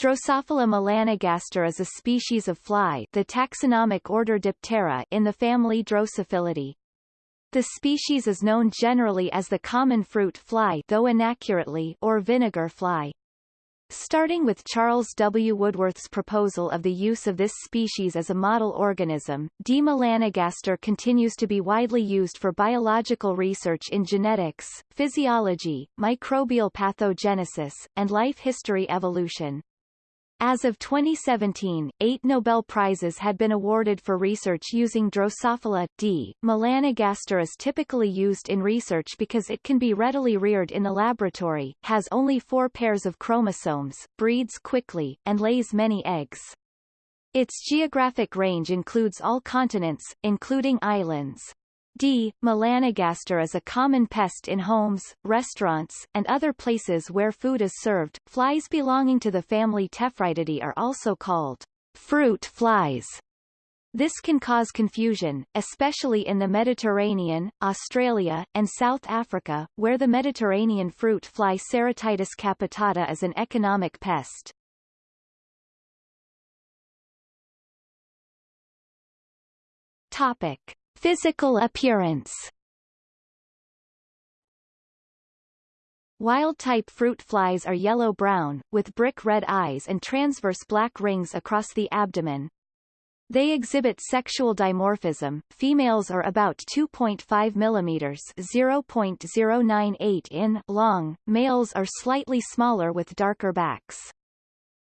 Drosophila melanogaster is a species of fly the taxonomic order Diptera in the family Drosophilidae. The species is known generally as the common fruit fly though inaccurately or vinegar fly. Starting with Charles W. Woodworth's proposal of the use of this species as a model organism, D. melanogaster continues to be widely used for biological research in genetics, physiology, microbial pathogenesis, and life history evolution. As of 2017, eight Nobel Prizes had been awarded for research using Drosophila D. melanogaster is typically used in research because it can be readily reared in the laboratory, has only four pairs of chromosomes, breeds quickly, and lays many eggs. Its geographic range includes all continents, including islands. D. melanogaster is a common pest in homes, restaurants, and other places where food is served. Flies belonging to the family Tephritidae are also called fruit flies. This can cause confusion, especially in the Mediterranean, Australia, and South Africa, where the Mediterranean fruit fly Ceratitis capitata is an economic pest. Topic. Physical appearance Wild-type fruit flies are yellow-brown, with brick-red eyes and transverse black rings across the abdomen. They exhibit sexual dimorphism. Females are about 2.5 mm (0.098 in) long. Males are slightly smaller with darker backs.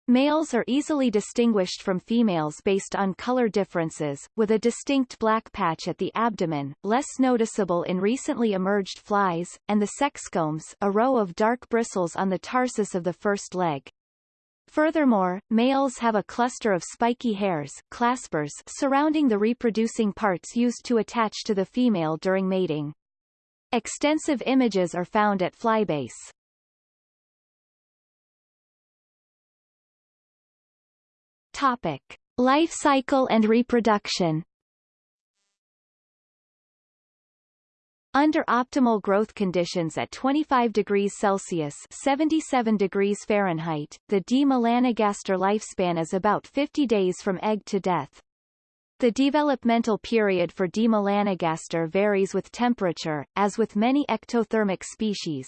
Males are easily distinguished from females based on color differences, with a distinct black patch at the abdomen, less noticeable in recently emerged flies, and the sexcombs a row of dark bristles on the tarsus of the first leg. Furthermore, males have a cluster of spiky hairs claspers surrounding the reproducing parts used to attach to the female during mating. Extensive images are found at flybase. Topic. Life cycle and reproduction Under optimal growth conditions at 25 degrees Celsius 77 degrees Fahrenheit, the D. melanogaster lifespan is about 50 days from egg to death. The developmental period for D. melanogaster varies with temperature, as with many ectothermic species.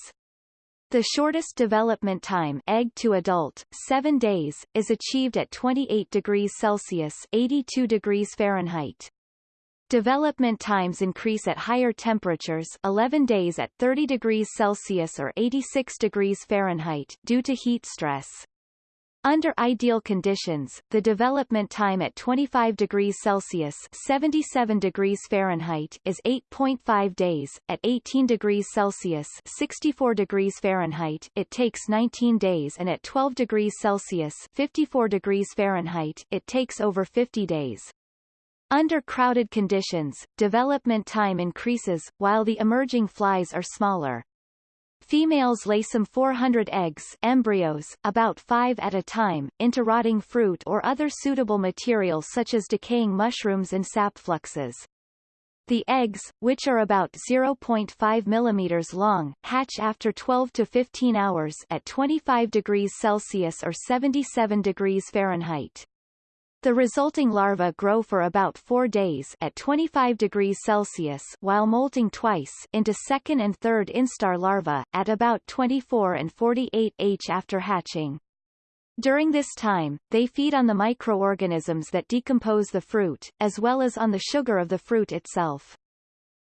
The shortest development time egg to adult, 7 days, is achieved at 28 degrees Celsius 82 degrees Fahrenheit. Development times increase at higher temperatures 11 days at 30 degrees Celsius or 86 degrees Fahrenheit due to heat stress. Under ideal conditions, the development time at 25 degrees Celsius 77 degrees Fahrenheit is 8.5 days, at 18 degrees Celsius 64 degrees Fahrenheit it takes 19 days and at 12 degrees Celsius 54 degrees Fahrenheit it takes over 50 days. Under crowded conditions, development time increases, while the emerging flies are smaller. Females lay some 400 eggs embryos, about five at a time, into rotting fruit or other suitable materials such as decaying mushrooms and sap fluxes. The eggs, which are about 0.5 mm long, hatch after 12 to 15 hours at 25 degrees Celsius or 77 degrees Fahrenheit. The resulting larvae grow for about four days at 25 degrees Celsius while molting twice into second and third instar larvae, at about 24 and 48 H after hatching. During this time, they feed on the microorganisms that decompose the fruit, as well as on the sugar of the fruit itself.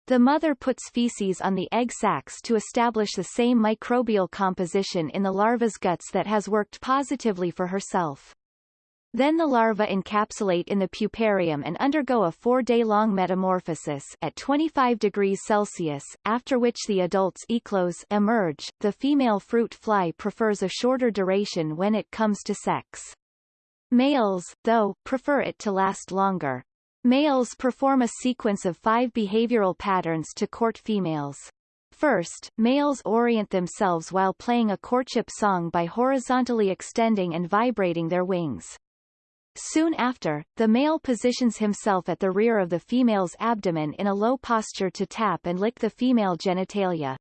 The mother puts feces on the egg sacs to establish the same microbial composition in the larva's guts that has worked positively for herself. Then the larvae encapsulate in the puparium and undergo a four-day-long metamorphosis at 25 degrees Celsius, after which the adults eclose emerge. The female fruit fly prefers a shorter duration when it comes to sex. Males, though, prefer it to last longer. Males perform a sequence of five behavioral patterns to court females. First, males orient themselves while playing a courtship song by horizontally extending and vibrating their wings. Soon after, the male positions himself at the rear of the female's abdomen in a low posture to tap and lick the female genitalia.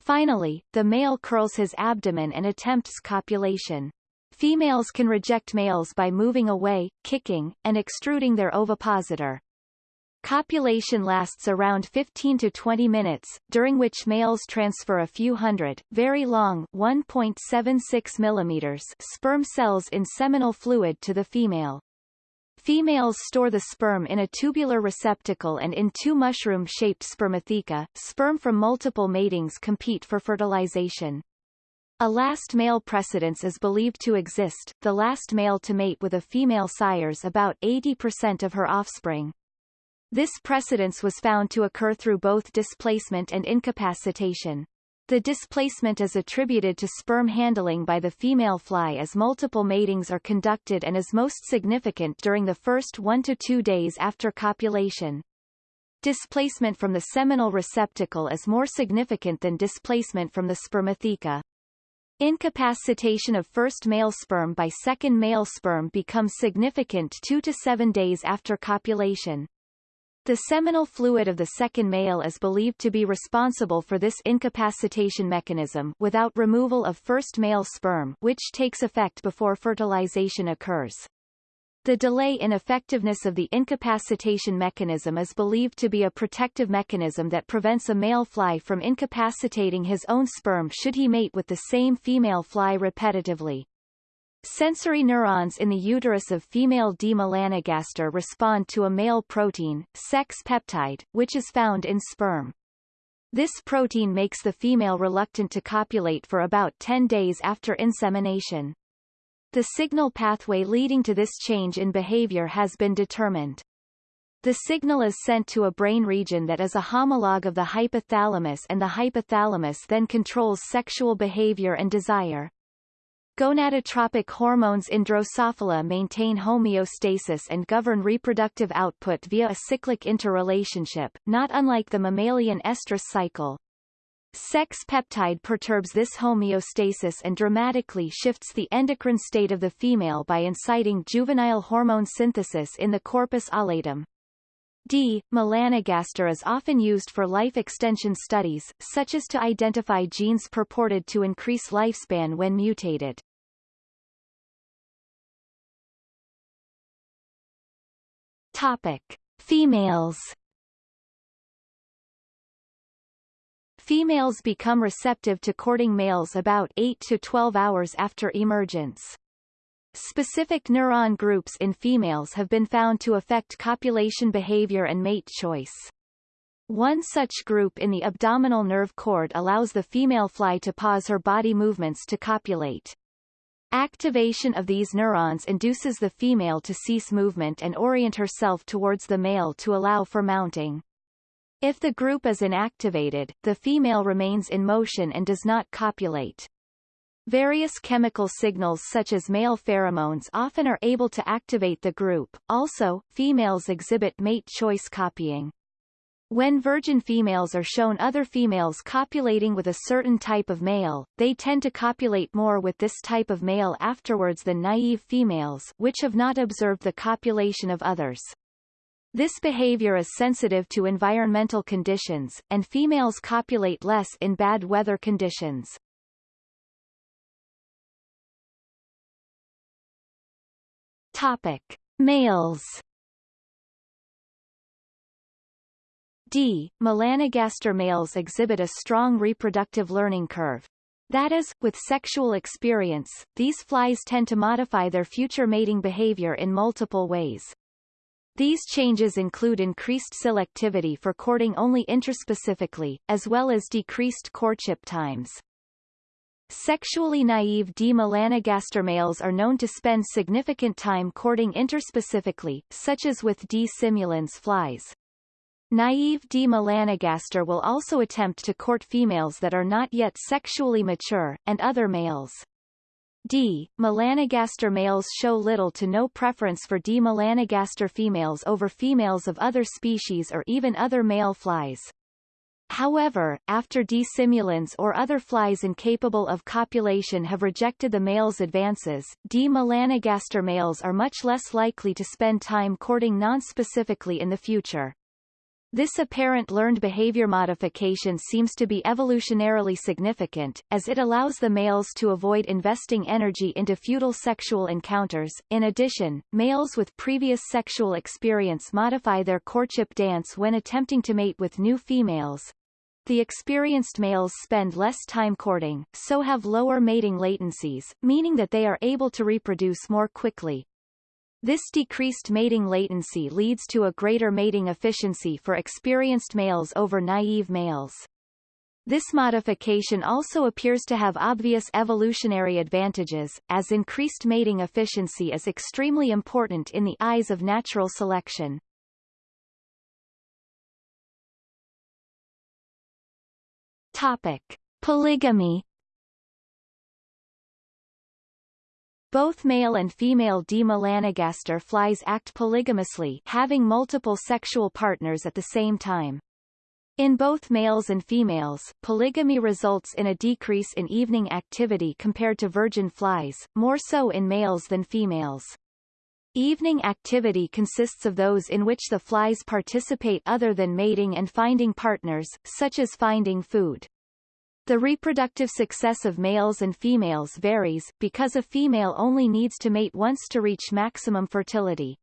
Finally, the male curls his abdomen and attempts copulation. Females can reject males by moving away, kicking, and extruding their ovipositor. Copulation lasts around 15 to 20 minutes, during which males transfer a few hundred, very long 1.76 millimeters sperm cells in seminal fluid to the female. Females store the sperm in a tubular receptacle and in two mushroom-shaped spermatheca. Sperm from multiple matings compete for fertilization. A last male precedence is believed to exist, the last male to mate with a female sires about 80% of her offspring. This precedence was found to occur through both displacement and incapacitation. The displacement is attributed to sperm handling by the female fly as multiple matings are conducted and is most significant during the first one to two days after copulation. Displacement from the seminal receptacle is more significant than displacement from the spermatheca. Incapacitation of first male sperm by second male sperm becomes significant 2 to 7 days after copulation. The seminal fluid of the second male is believed to be responsible for this incapacitation mechanism without removal of first male sperm which takes effect before fertilization occurs. The delay in effectiveness of the incapacitation mechanism is believed to be a protective mechanism that prevents a male fly from incapacitating his own sperm should he mate with the same female fly repetitively. Sensory neurons in the uterus of female D. melanogaster respond to a male protein, sex peptide, which is found in sperm. This protein makes the female reluctant to copulate for about 10 days after insemination. The signal pathway leading to this change in behavior has been determined. The signal is sent to a brain region that is a homologue of the hypothalamus and the hypothalamus then controls sexual behavior and desire. Gonadotropic hormones in Drosophila maintain homeostasis and govern reproductive output via a cyclic interrelationship, not unlike the mammalian estrous cycle. Sex peptide perturbs this homeostasis and dramatically shifts the endocrine state of the female by inciting juvenile hormone synthesis in the corpus allatum. D. melanogaster is often used for life extension studies, such as to identify genes purported to increase lifespan when mutated. Topic. Females Females become receptive to courting males about 8 to 12 hours after emergence. Specific neuron groups in females have been found to affect copulation behavior and mate choice. One such group in the abdominal nerve cord allows the female fly to pause her body movements to copulate. Activation of these neurons induces the female to cease movement and orient herself towards the male to allow for mounting. If the group is inactivated, the female remains in motion and does not copulate. Various chemical signals such as male pheromones often are able to activate the group. Also, females exhibit mate choice copying. When virgin females are shown other females copulating with a certain type of male, they tend to copulate more with this type of male afterwards than naive females which have not observed the copulation of others. This behavior is sensitive to environmental conditions, and females copulate less in bad weather conditions. Topic. Males D. Melanogaster males exhibit a strong reproductive learning curve. That is, with sexual experience, these flies tend to modify their future mating behavior in multiple ways. These changes include increased selectivity for courting only interspecifically, as well as decreased courtship times. Sexually naive D. melanogaster males are known to spend significant time courting interspecifically, such as with D. simulans flies. Naive D. melanogaster will also attempt to court females that are not yet sexually mature, and other males. D. melanogaster males show little to no preference for D. melanogaster females over females of other species or even other male flies. However, after D. simulans or other flies incapable of copulation have rejected the male's advances, D. melanogaster males are much less likely to spend time courting nonspecifically in the future. This apparent learned behavior modification seems to be evolutionarily significant, as it allows the males to avoid investing energy into futile sexual encounters. In addition, males with previous sexual experience modify their courtship dance when attempting to mate with new females. The experienced males spend less time courting, so have lower mating latencies, meaning that they are able to reproduce more quickly. This decreased mating latency leads to a greater mating efficiency for experienced males over naive males. This modification also appears to have obvious evolutionary advantages, as increased mating efficiency is extremely important in the eyes of natural selection. Topic. Polygamy Both male and female D. melanogaster flies act polygamously having multiple sexual partners at the same time. In both males and females, polygamy results in a decrease in evening activity compared to virgin flies, more so in males than females. Evening activity consists of those in which the flies participate other than mating and finding partners, such as finding food. The reproductive success of males and females varies, because a female only needs to mate once to reach maximum fertility.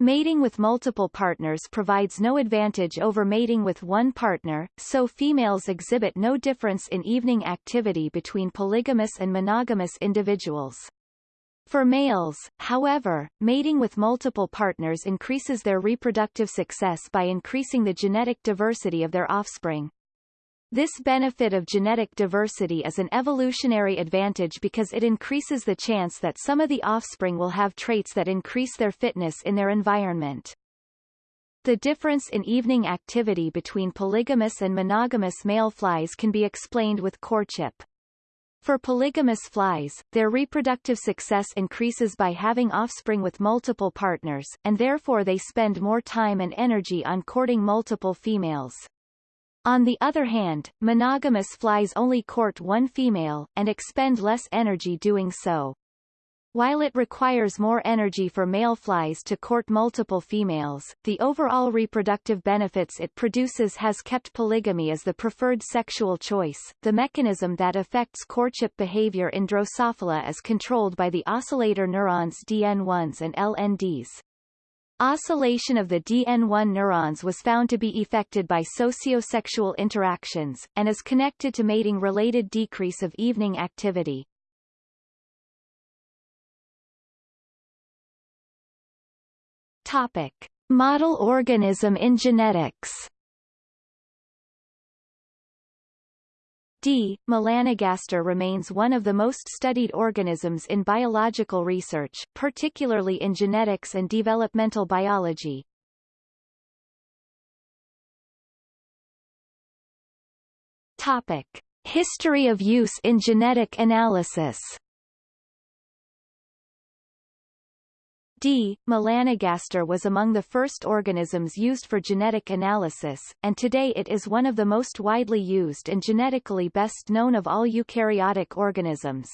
Mating with multiple partners provides no advantage over mating with one partner, so females exhibit no difference in evening activity between polygamous and monogamous individuals. For males, however, mating with multiple partners increases their reproductive success by increasing the genetic diversity of their offspring. This benefit of genetic diversity is an evolutionary advantage because it increases the chance that some of the offspring will have traits that increase their fitness in their environment. The difference in evening activity between polygamous and monogamous male flies can be explained with courtship. For polygamous flies, their reproductive success increases by having offspring with multiple partners, and therefore they spend more time and energy on courting multiple females. On the other hand, monogamous flies only court one female, and expend less energy doing so. While it requires more energy for male flies to court multiple females, the overall reproductive benefits it produces has kept polygamy as the preferred sexual choice. The mechanism that affects courtship behavior in Drosophila is controlled by the oscillator neurons DN1s and LNDs. Oscillation of the DN1 neurons was found to be affected by sociosexual interactions, and is connected to mating-related decrease of evening activity. Topic. Model organism in genetics D. melanogaster remains one of the most studied organisms in biological research, particularly in genetics and developmental biology. Topic. History of use in genetic analysis D. melanogaster was among the first organisms used for genetic analysis, and today it is one of the most widely used and genetically best known of all eukaryotic organisms.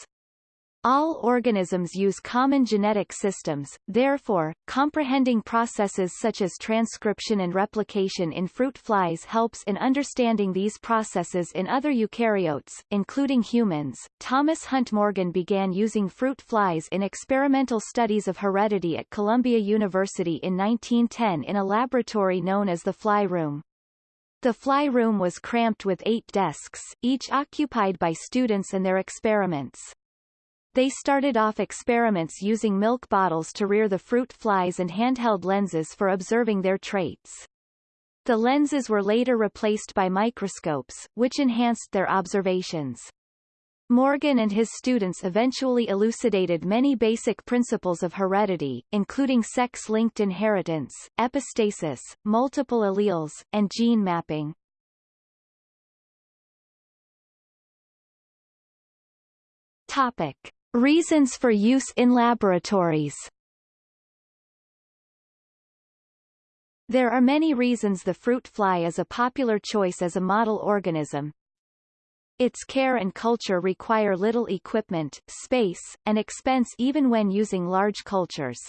All organisms use common genetic systems, therefore, comprehending processes such as transcription and replication in fruit flies helps in understanding these processes in other eukaryotes, including humans. Thomas Hunt Morgan began using fruit flies in experimental studies of heredity at Columbia University in 1910 in a laboratory known as the fly room. The fly room was cramped with eight desks, each occupied by students and their experiments. They started off experiments using milk bottles to rear the fruit flies and handheld lenses for observing their traits. The lenses were later replaced by microscopes, which enhanced their observations. Morgan and his students eventually elucidated many basic principles of heredity, including sex-linked inheritance, epistasis, multiple alleles, and gene mapping. Topic. Reasons for use in laboratories There are many reasons the fruit fly is a popular choice as a model organism. Its care and culture require little equipment, space, and expense even when using large cultures.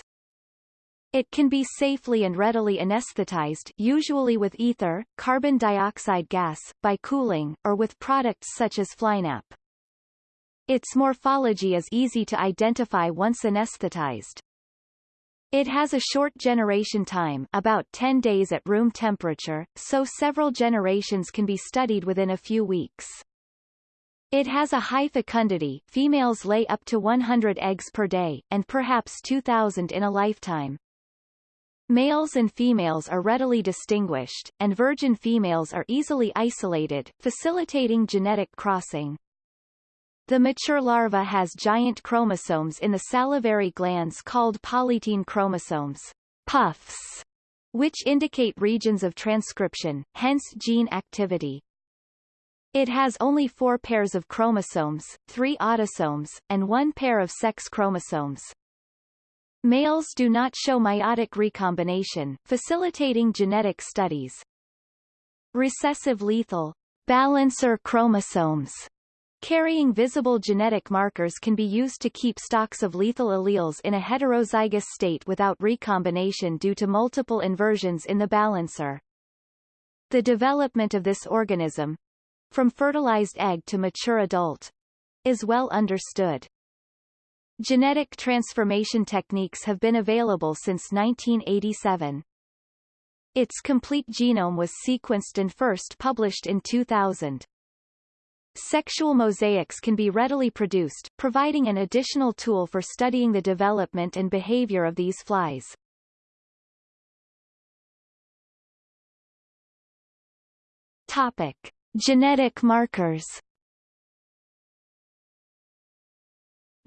It can be safely and readily anesthetized usually with ether, carbon dioxide gas, by cooling, or with products such as Flynap. Its morphology is easy to identify once anesthetized. It has a short generation time about 10 days at room temperature, so several generations can be studied within a few weeks. It has a high fecundity females lay up to 100 eggs per day, and perhaps 2,000 in a lifetime. Males and females are readily distinguished, and virgin females are easily isolated, facilitating genetic crossing. The mature larva has giant chromosomes in the salivary glands called polytene chromosomes, puffs, which indicate regions of transcription, hence gene activity. It has only four pairs of chromosomes, three autosomes, and one pair of sex chromosomes. Males do not show meiotic recombination, facilitating genetic studies. Recessive lethal balancer chromosomes carrying visible genetic markers can be used to keep stocks of lethal alleles in a heterozygous state without recombination due to multiple inversions in the balancer. The development of this organism, from fertilized egg to mature adult, is well understood. Genetic transformation techniques have been available since 1987. Its complete genome was sequenced and first published in 2000. Sexual mosaics can be readily produced, providing an additional tool for studying the development and behavior of these flies. Topic. Genetic markers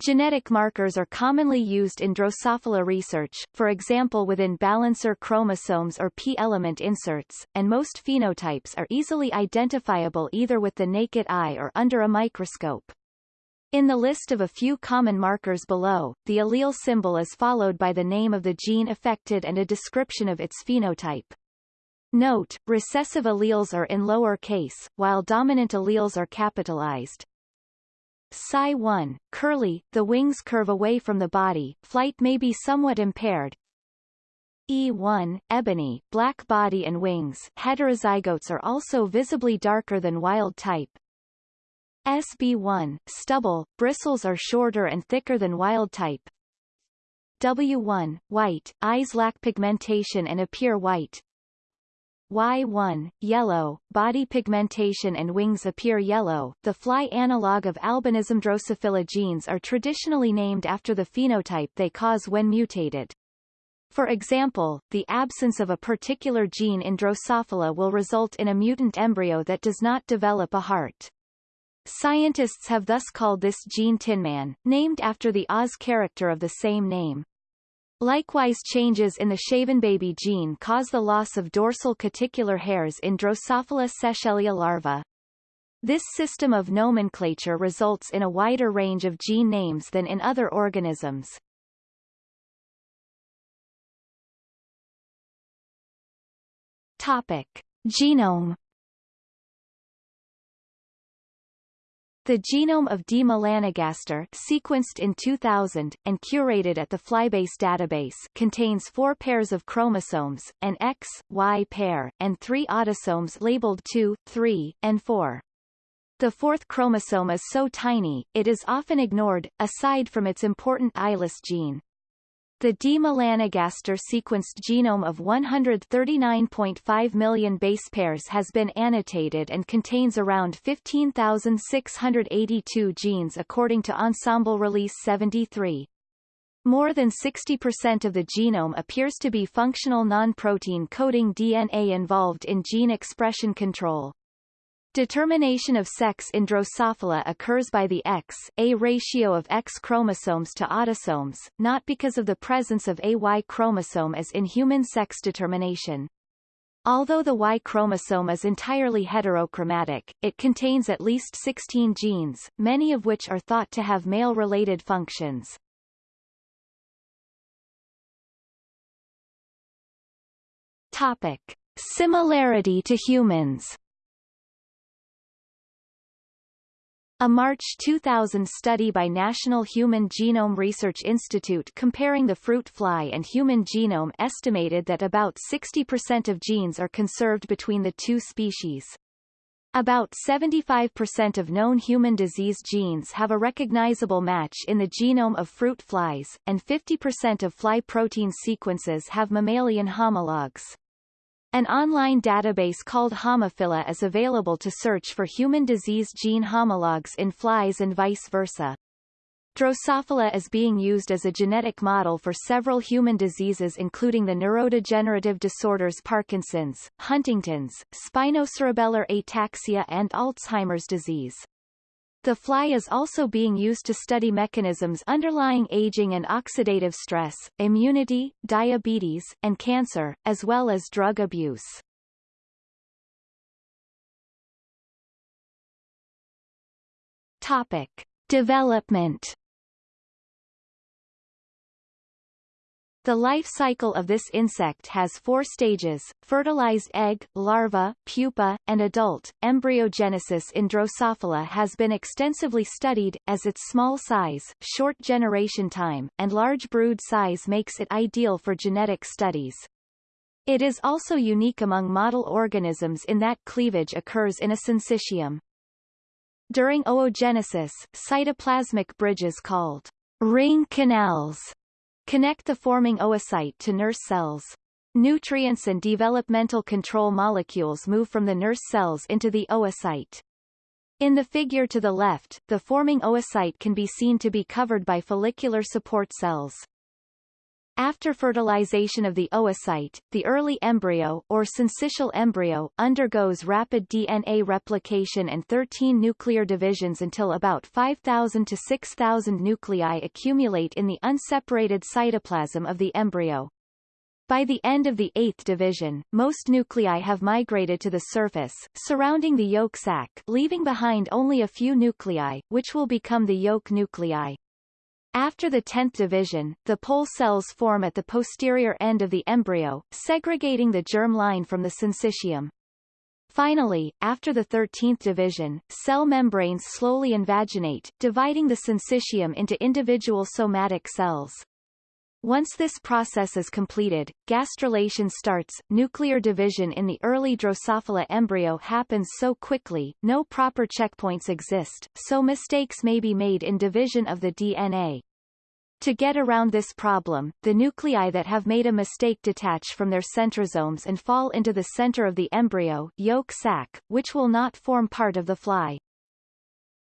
Genetic markers are commonly used in Drosophila research, for example within balancer chromosomes or P-element inserts, and most phenotypes are easily identifiable either with the naked eye or under a microscope. In the list of a few common markers below, the allele symbol is followed by the name of the gene affected and a description of its phenotype. Note, recessive alleles are in lower case, while dominant alleles are capitalized. Cy1, curly, the wings curve away from the body, flight may be somewhat impaired. E1, ebony, black body and wings heterozygotes are also visibly darker than wild type. SB1, stubble, bristles are shorter and thicker than wild type. W1, white, eyes lack pigmentation and appear white. Y1, yellow, body pigmentation and wings appear yellow. The fly analog of albinism Drosophila genes are traditionally named after the phenotype they cause when mutated. For example, the absence of a particular gene in Drosophila will result in a mutant embryo that does not develop a heart. Scientists have thus called this gene Tinman, named after the Oz character of the same name. Likewise changes in the shaven baby gene cause the loss of dorsal cuticular hairs in Drosophila sechellia larvae. This system of nomenclature results in a wider range of gene names than in other organisms. Topic. Genome The genome of D. melanogaster sequenced in 2000, and curated at the Flybase database contains four pairs of chromosomes, an X, Y pair, and three autosomes labeled 2, 3, and 4. The fourth chromosome is so tiny, it is often ignored, aside from its important eyeless gene. The D. melanogaster sequenced genome of 139.5 million base pairs has been annotated and contains around 15,682 genes according to Ensembl Release 73. More than 60% of the genome appears to be functional non-protein coding DNA involved in gene expression control. Determination of sex in Drosophila occurs by the X, A ratio of X chromosomes to autosomes, not because of the presence of a Y chromosome as in human sex determination. Although the Y chromosome is entirely heterochromatic, it contains at least 16 genes, many of which are thought to have male-related functions. Topic. Similarity to humans A March 2000 study by National Human Genome Research Institute comparing the fruit fly and human genome estimated that about 60% of genes are conserved between the two species. About 75% of known human disease genes have a recognizable match in the genome of fruit flies, and 50% of fly protein sequences have mammalian homologs. An online database called Homophila is available to search for human disease gene homologs in flies and vice versa. Drosophila is being used as a genetic model for several human diseases including the neurodegenerative disorders Parkinson's, Huntington's, spinocerebellar ataxia and Alzheimer's disease. The fly is also being used to study mechanisms underlying aging and oxidative stress, immunity, diabetes, and cancer, as well as drug abuse. Topic. Development The life cycle of this insect has four stages, fertilized egg, larva, pupa, and adult. Embryogenesis in Drosophila has been extensively studied, as its small size, short generation time, and large brood size makes it ideal for genetic studies. It is also unique among model organisms in that cleavage occurs in a syncytium. During oogenesis, cytoplasmic bridges called ring canals Connect the forming oocyte to nurse cells. Nutrients and developmental control molecules move from the nurse cells into the oocyte. In the figure to the left, the forming oocyte can be seen to be covered by follicular support cells. After fertilization of the oocyte, the early embryo, or syncytial embryo, undergoes rapid DNA replication and 13 nuclear divisions until about 5,000 to 6,000 nuclei accumulate in the unseparated cytoplasm of the embryo. By the end of the eighth division, most nuclei have migrated to the surface, surrounding the yolk sac, leaving behind only a few nuclei, which will become the yolk nuclei. After the 10th division, the pole cells form at the posterior end of the embryo, segregating the germ line from the syncytium. Finally, after the 13th division, cell membranes slowly invaginate, dividing the syncytium into individual somatic cells. Once this process is completed, gastrulation starts. Nuclear division in the early Drosophila embryo happens so quickly, no proper checkpoints exist, so mistakes may be made in division of the DNA. To get around this problem, the nuclei that have made a mistake detach from their centrosomes and fall into the center of the embryo yolk sac, which will not form part of the fly.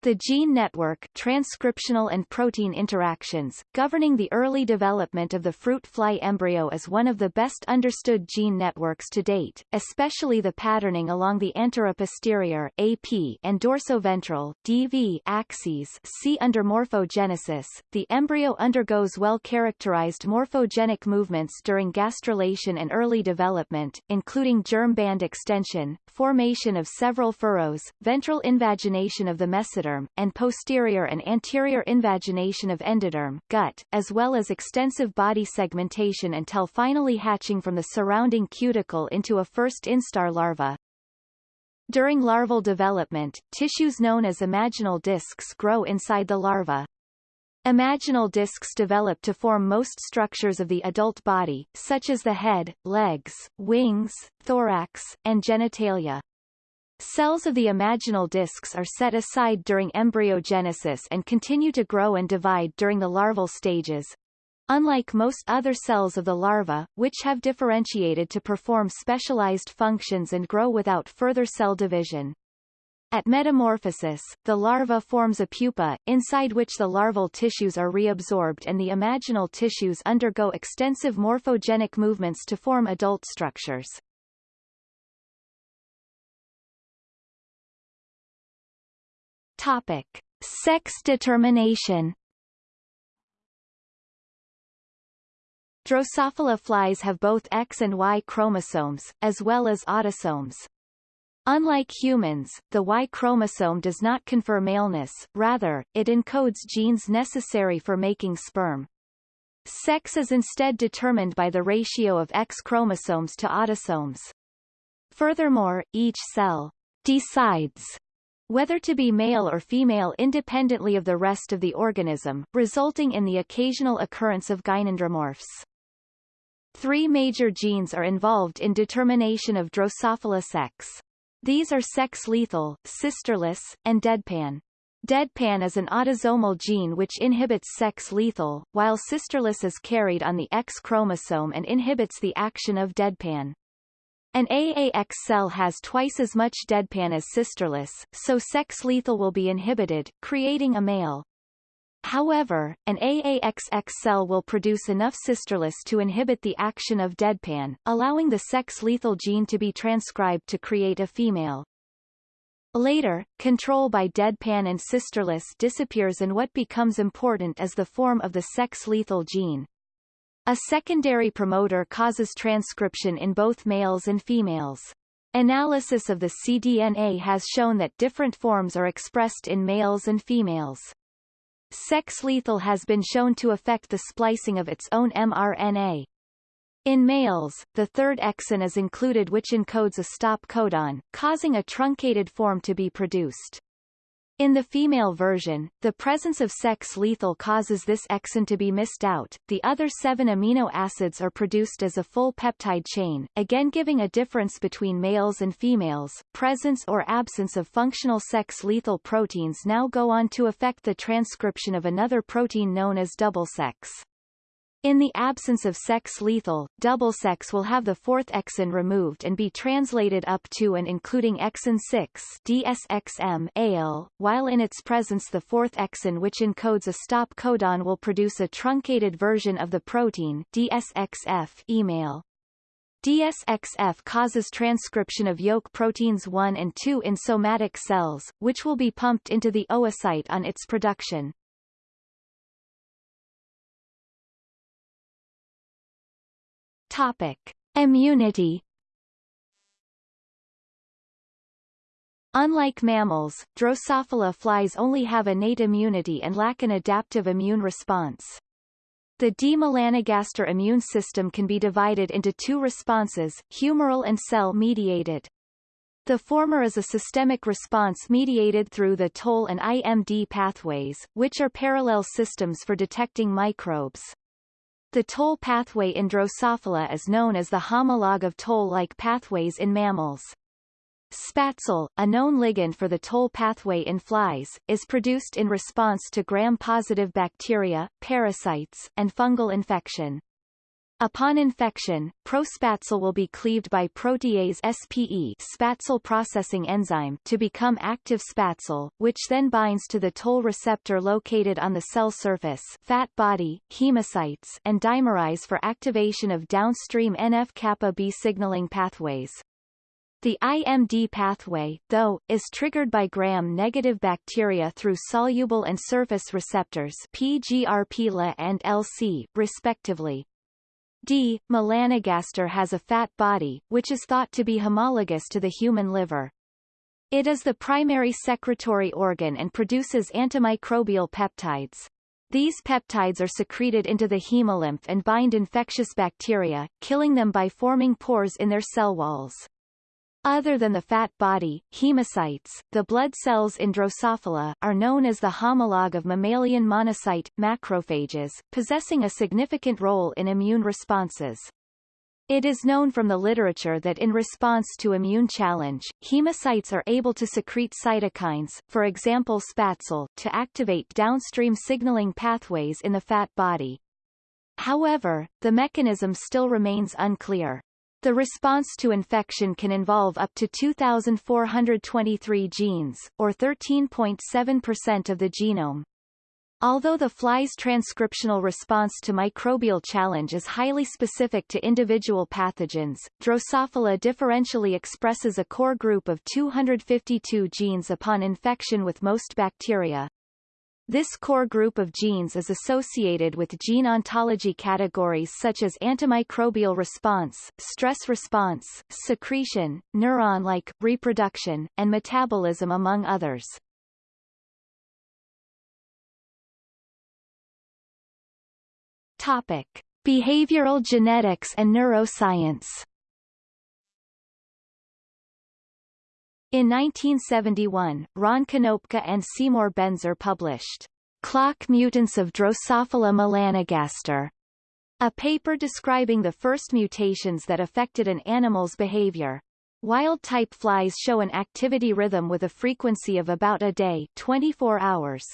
The gene network transcriptional and protein interactions, governing the early development of the fruit fly embryo is one of the best understood gene networks to date, especially the patterning along the anteroposterior AP and dorsoventral DV axes see under morphogenesis. The embryo undergoes well-characterized morphogenic movements during gastrulation and early development, including germ band extension, formation of several furrows, ventral invagination of the mesoderm mesoderm, and posterior and anterior invagination of endoderm gut, as well as extensive body segmentation until finally hatching from the surrounding cuticle into a first instar larva. During larval development, tissues known as imaginal discs grow inside the larva. Imaginal discs develop to form most structures of the adult body, such as the head, legs, wings, thorax, and genitalia. Cells of the imaginal discs are set aside during embryogenesis and continue to grow and divide during the larval stages. Unlike most other cells of the larva, which have differentiated to perform specialized functions and grow without further cell division. At metamorphosis, the larva forms a pupa, inside which the larval tissues are reabsorbed and the imaginal tissues undergo extensive morphogenic movements to form adult structures. Topic: Sex determination. Drosophila flies have both X and Y chromosomes, as well as autosomes. Unlike humans, the Y chromosome does not confer maleness, rather, it encodes genes necessary for making sperm. Sex is instead determined by the ratio of X chromosomes to autosomes. Furthermore, each cell decides whether to be male or female independently of the rest of the organism, resulting in the occasional occurrence of gynandromorphs. Three major genes are involved in determination of Drosophila sex. These are sex-lethal, sisterless, and deadpan. Deadpan is an autosomal gene which inhibits sex-lethal, while sisterless is carried on the X chromosome and inhibits the action of deadpan. An AAX cell has twice as much deadpan as sisterless, so sex-lethal will be inhibited, creating a male. However, an AAXX cell will produce enough sisterless to inhibit the action of deadpan, allowing the sex-lethal gene to be transcribed to create a female. Later, control by deadpan and sisterless disappears and what becomes important is the form of the sex-lethal gene. A secondary promoter causes transcription in both males and females. Analysis of the cDNA has shown that different forms are expressed in males and females. Sex-lethal has been shown to affect the splicing of its own mRNA. In males, the third exon is included which encodes a stop codon, causing a truncated form to be produced. In the female version, the presence of sex-lethal causes this exon to be missed out. The other seven amino acids are produced as a full peptide chain, again giving a difference between males and females. Presence or absence of functional sex-lethal proteins now go on to affect the transcription of another protein known as double sex. In the absence of sex-lethal, double sex will have the fourth exon removed and be translated up to and including exon 6 DSXM AL, while in its presence the fourth exon which encodes a stop codon will produce a truncated version of the protein DSXF email. DSXF causes transcription of yolk proteins 1 and 2 in somatic cells, which will be pumped into the oocyte on its production. Topic. Immunity Unlike mammals, Drosophila flies only have innate immunity and lack an adaptive immune response. The D. melanogaster immune system can be divided into two responses, humoral and cell-mediated. The former is a systemic response mediated through the Toll and IMD pathways, which are parallel systems for detecting microbes. The toll pathway in Drosophila is known as the homologue of toll-like pathways in mammals. Spätzle, a known ligand for the toll pathway in flies, is produced in response to gram-positive bacteria, parasites, and fungal infection. Upon infection, prospatzole will be cleaved by protease SPE Spätzle processing enzyme to become active Spätzle, which then binds to the toll receptor located on the cell surface fat body, hemocytes and dimerize for activation of downstream NF-kappa B signaling pathways. The IMD pathway, though, is triggered by gram-negative bacteria through soluble and surface receptors PGRP-La and LC, respectively. D. melanogaster has a fat body, which is thought to be homologous to the human liver. It is the primary secretory organ and produces antimicrobial peptides. These peptides are secreted into the hemolymph and bind infectious bacteria, killing them by forming pores in their cell walls. Other than the fat body, hemocytes, the blood cells in Drosophila, are known as the homologue of mammalian monocyte, macrophages, possessing a significant role in immune responses. It is known from the literature that in response to immune challenge, hemocytes are able to secrete cytokines, for example Spätzle, to activate downstream signaling pathways in the fat body. However, the mechanism still remains unclear. The response to infection can involve up to 2,423 genes, or 13.7% of the genome. Although the fly's transcriptional response to microbial challenge is highly specific to individual pathogens, Drosophila differentially expresses a core group of 252 genes upon infection with most bacteria, this core group of genes is associated with gene ontology categories such as antimicrobial response, stress response, secretion, neuron-like, reproduction, and metabolism among others. Topic. Behavioral genetics and neuroscience In 1971, Ron Konopka and Seymour Benzer published Clock Mutants of Drosophila melanogaster, a paper describing the first mutations that affected an animal's behavior. Wild-type flies show an activity rhythm with a frequency of about a day 24 hours.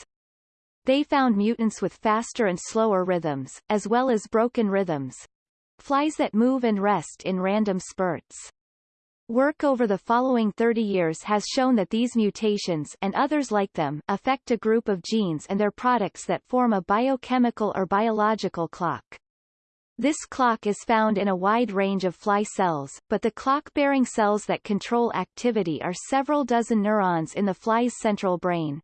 They found mutants with faster and slower rhythms, as well as broken rhythms. Flies that move and rest in random spurts. Work over the following 30 years has shown that these mutations and others like them affect a group of genes and their products that form a biochemical or biological clock. This clock is found in a wide range of fly cells, but the clock-bearing cells that control activity are several dozen neurons in the fly's central brain.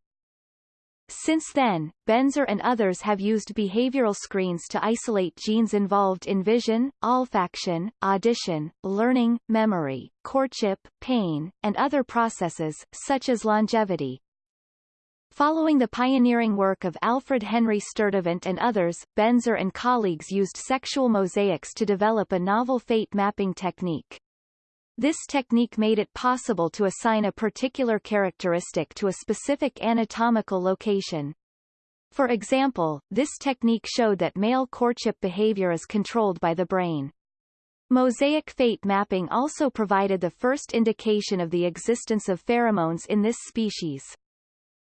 Since then, Benzer and others have used behavioral screens to isolate genes involved in vision, olfaction, audition, learning, memory, courtship, pain, and other processes, such as longevity. Following the pioneering work of Alfred Henry Sturtevant and others, Benzer and colleagues used sexual mosaics to develop a novel fate mapping technique. This technique made it possible to assign a particular characteristic to a specific anatomical location. For example, this technique showed that male courtship behavior is controlled by the brain. Mosaic fate mapping also provided the first indication of the existence of pheromones in this species.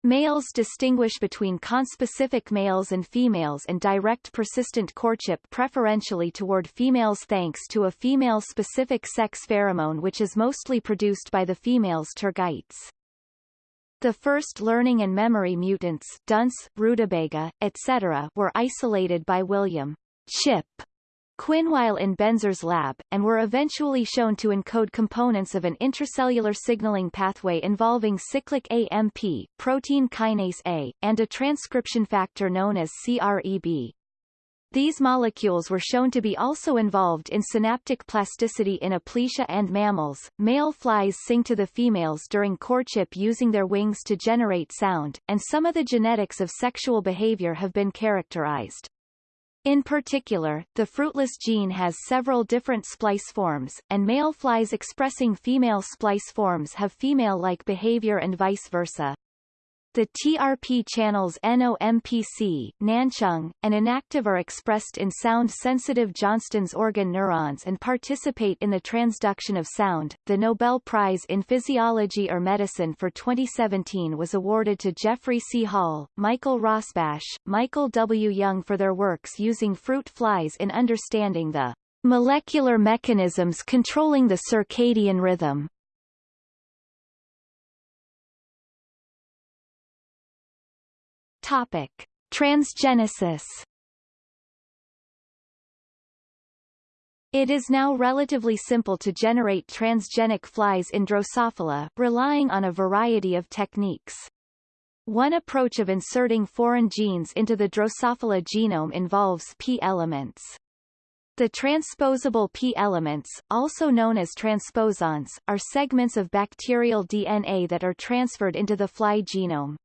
Males distinguish between conspecific males and females and direct persistent courtship preferentially toward females thanks to a female-specific sex pheromone which is mostly produced by the female's tergites. The first learning and memory mutants dunce, rutabaga, etc. were isolated by William Chip Quinn while in Benzer's lab, and were eventually shown to encode components of an intracellular signaling pathway involving cyclic AMP, protein kinase A, and a transcription factor known as CREB. These molecules were shown to be also involved in synaptic plasticity in aplysia and mammals. Male flies sing to the females during courtship using their wings to generate sound, and some of the genetics of sexual behavior have been characterized. In particular, the fruitless gene has several different splice forms, and male flies expressing female splice forms have female-like behavior and vice versa. The TRP channels NOMPC, Nanchung, and inactive are expressed in sound-sensitive Johnston's organ neurons and participate in the transduction of sound. The Nobel Prize in Physiology or Medicine for 2017 was awarded to Jeffrey C. Hall, Michael Rosbash, Michael W. Young for their works using fruit flies in understanding the molecular mechanisms controlling the circadian rhythm. Topic: Transgenesis. It is now relatively simple to generate transgenic flies in Drosophila, relying on a variety of techniques. One approach of inserting foreign genes into the Drosophila genome involves P elements. The transposable P elements, also known as transposons, are segments of bacterial DNA that are transferred into the fly genome.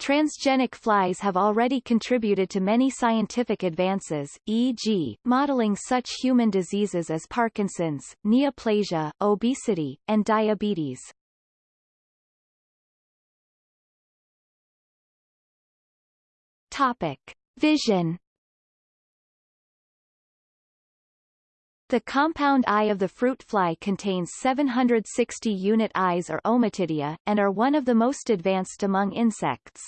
Transgenic flies have already contributed to many scientific advances, e.g., modeling such human diseases as Parkinson's, neoplasia, obesity, and diabetes. Topic. Vision The compound eye of the fruit fly contains 760 unit eyes or ommatidia, and are one of the most advanced among insects.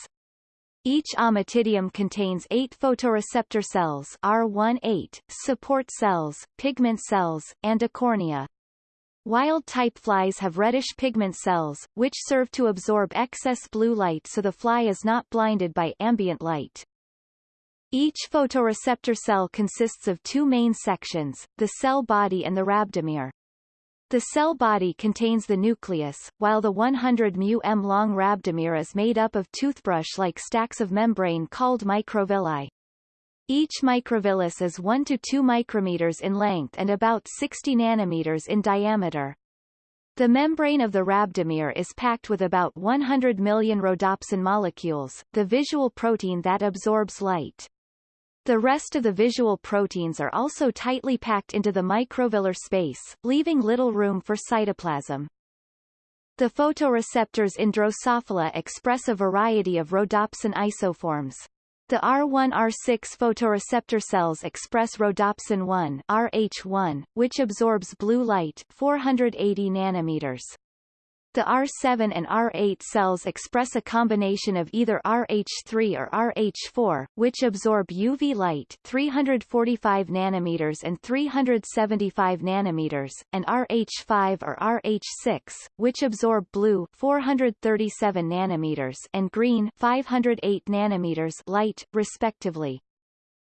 Each ommatidium contains eight photoreceptor cells R1-8, support cells, pigment cells, and a cornea. Wild-type flies have reddish pigment cells, which serve to absorb excess blue light so the fly is not blinded by ambient light. Each photoreceptor cell consists of two main sections, the cell body and the rhabdomere. The cell body contains the nucleus, while the 100 μm long rhabdomere is made up of toothbrush-like stacks of membrane called microvilli. Each microvillus is 1 to 2 micrometers in length and about 60 nanometers in diameter. The membrane of the rhabdomere is packed with about 100 million rhodopsin molecules, the visual protein that absorbs light. The rest of the visual proteins are also tightly packed into the microvillar space, leaving little room for cytoplasm. The photoreceptors in Drosophila express a variety of rhodopsin isoforms. The R1-R6 photoreceptor cells express rhodopsin 1 RH1, which absorbs blue light 480 nanometers. The R7 and R8 cells express a combination of either RH3 or RH4, which absorb UV light 345 nanometers and 375 nanometers, and RH5 or RH6, which absorb blue 437 nanometers and green 508 nanometers light, respectively.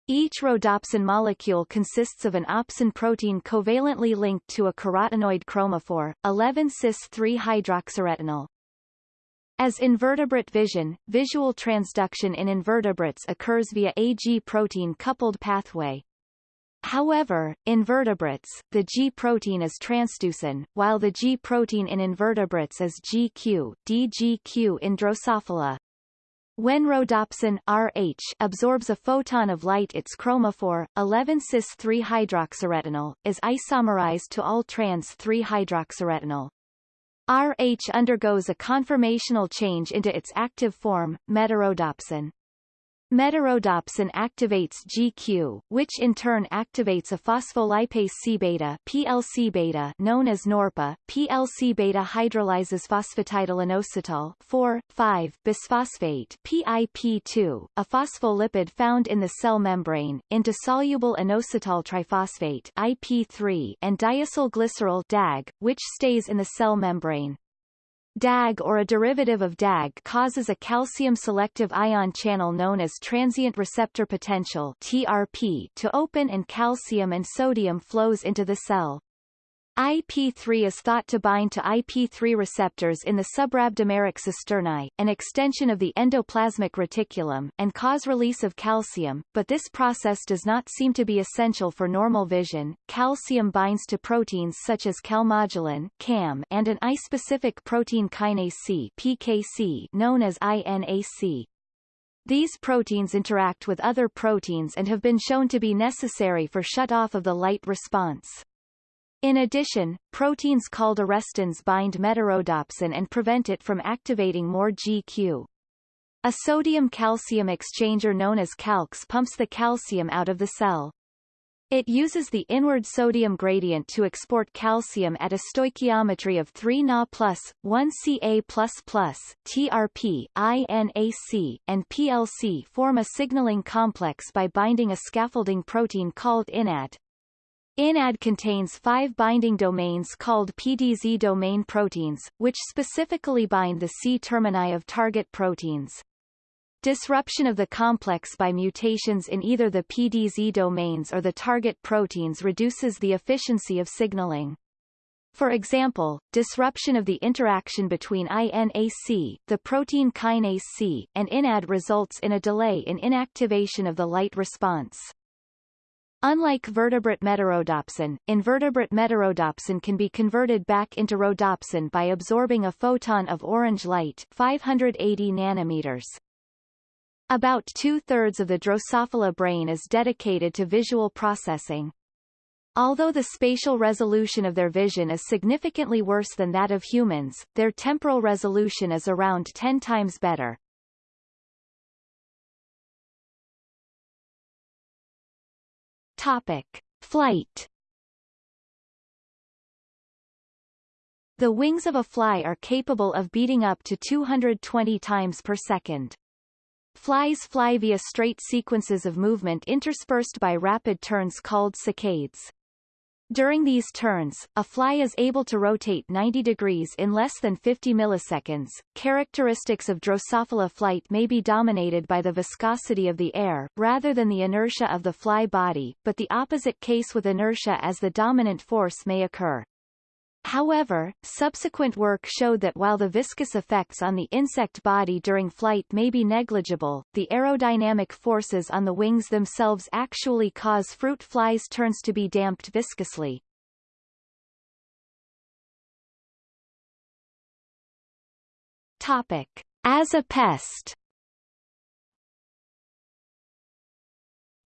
Each rhodopsin molecule consists of an opsin protein covalently linked to a carotenoid chromophore, 11-cis-3-hydroxyretinol. As invertebrate vision, visual transduction in invertebrates occurs via a G protein-coupled pathway. However, in vertebrates, the G protein is transducin, while the G protein in invertebrates is GQ, DGQ in Drosophila. When rhodopsin Rh absorbs a photon of light its chromophore, 11-cis-3-hydroxyretinol, is isomerized to all trans-3-hydroxyretinol. Rh undergoes a conformational change into its active form, metarhodopsin. Metarhodopsin activates GQ, which in turn activates a phospholipase C-beta PLC-beta known as NORPA. PLC-beta hydrolyzes phosphatidylinositol 4,5 bisphosphate PIP2, a phospholipid found in the cell membrane, into soluble inositol triphosphate IP3 and diacylglycerol DAG, which stays in the cell membrane. DAG or a derivative of DAG causes a calcium-selective ion channel known as transient receptor potential TRP to open and calcium and sodium flows into the cell. IP3 is thought to bind to IP3 receptors in the subrhabdomeric cisternae, an extension of the endoplasmic reticulum, and cause release of calcium, but this process does not seem to be essential for normal vision. Calcium binds to proteins such as calmodulin CAM and an eye-specific protein kinase C PKC known as INAC. These proteins interact with other proteins and have been shown to be necessary for shut-off of the light response. In addition, proteins called arrestins bind metarhodopsin and prevent it from activating more GQ. A sodium-calcium exchanger known as calx pumps the calcium out of the cell. It uses the inward sodium gradient to export calcium at a stoichiometry of 3 Na plus, 1 Ca++, TRP, INAC, and PLC form a signaling complex by binding a scaffolding protein called INAD. INAD contains five binding domains called PDZ domain proteins, which specifically bind the C-termini of target proteins. Disruption of the complex by mutations in either the PDZ domains or the target proteins reduces the efficiency of signaling. For example, disruption of the interaction between INAC, the protein kinase C, and INAD results in a delay in inactivation of the light response. Unlike vertebrate metarhodopsin, invertebrate metarhodopsin can be converted back into rhodopsin by absorbing a photon of orange light 580 nanometers. About two-thirds of the Drosophila brain is dedicated to visual processing. Although the spatial resolution of their vision is significantly worse than that of humans, their temporal resolution is around 10 times better. Topic. Flight The wings of a fly are capable of beating up to 220 times per second. Flies fly via straight sequences of movement interspersed by rapid turns called saccades. During these turns, a fly is able to rotate 90 degrees in less than 50 milliseconds. Characteristics of Drosophila flight may be dominated by the viscosity of the air, rather than the inertia of the fly body, but the opposite case with inertia as the dominant force may occur. However, subsequent work showed that while the viscous effects on the insect body during flight may be negligible, the aerodynamic forces on the wings themselves actually cause fruit flies' turns to be damped viscously. Topic. As a pest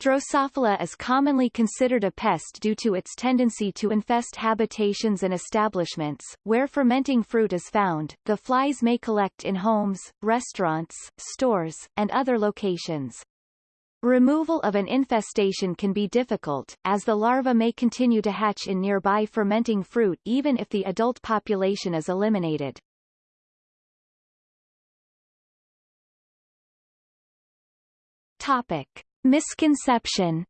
Drosophila is commonly considered a pest due to its tendency to infest habitations and establishments, where fermenting fruit is found. The flies may collect in homes, restaurants, stores, and other locations. Removal of an infestation can be difficult, as the larva may continue to hatch in nearby fermenting fruit even if the adult population is eliminated. Topic. Misconception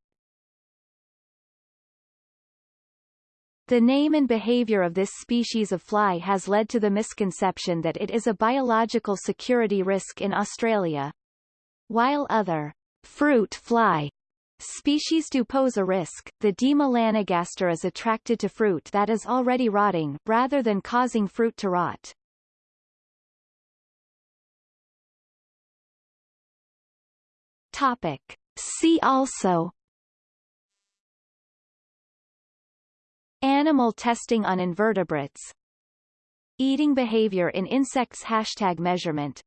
The name and behavior of this species of fly has led to the misconception that it is a biological security risk in Australia. While other fruit fly species do pose a risk, the D. melanogaster is attracted to fruit that is already rotting, rather than causing fruit to rot. Topic. See also. Animal testing on invertebrates. Eating behavior in insects. Hashtag measurement.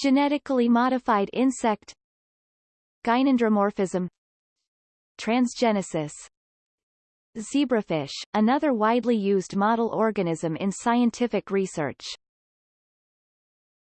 Genetically modified insect. Gynandromorphism Transgenesis. Zebrafish, another widely used model organism in scientific research